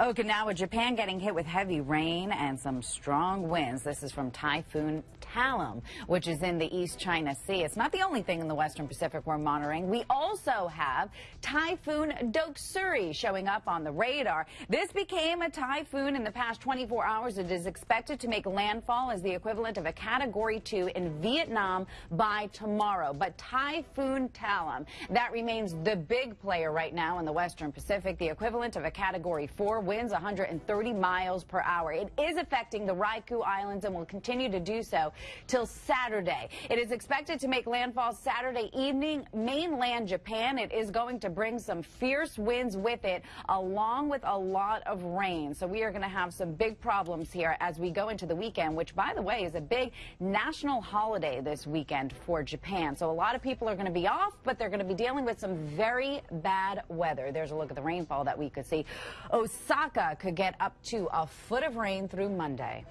Okinawa, Japan getting hit with heavy rain and some strong winds. This is from Typhoon Talim, which is in the East China Sea. It's not the only thing in the Western Pacific we're monitoring. We also have Typhoon Doksuri showing up on the radar. This became a typhoon in the past 24 hours. It is expected to make landfall as the equivalent of a Category 2 in Vietnam by tomorrow. But Typhoon Talim, that remains the big player right now in the Western Pacific, the equivalent of a Category 4 winds 130 miles per hour. It is affecting the Ryukyu Islands and will continue to do so till Saturday. It is expected to make landfall Saturday evening, mainland Japan. It is going to bring some fierce winds with it, along with a lot of rain. So we are going to have some big problems here as we go into the weekend, which, by the way, is a big national holiday this weekend for Japan. So a lot of people are going to be off, but they're going to be dealing with some very bad weather. There's a look at the rainfall that we could see. Oh, Osaka could get up to a foot of rain through Monday.